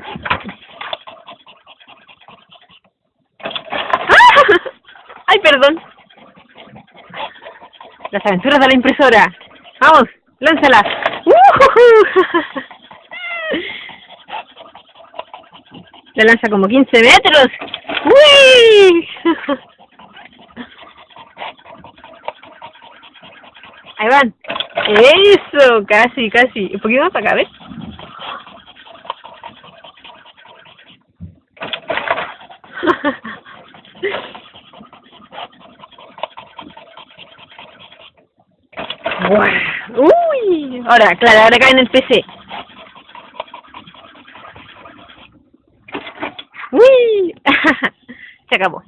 ¡Ay, perdón! Las aventuras de la impresora. Vamos, lánzala. La lanza como 15 metros. ¡Uy! Ahí van. Eso, casi, casi. Un poquito más acá, ¿ves? Uy, ahora, claro, ahora cae en el PC. Uy, se acabó.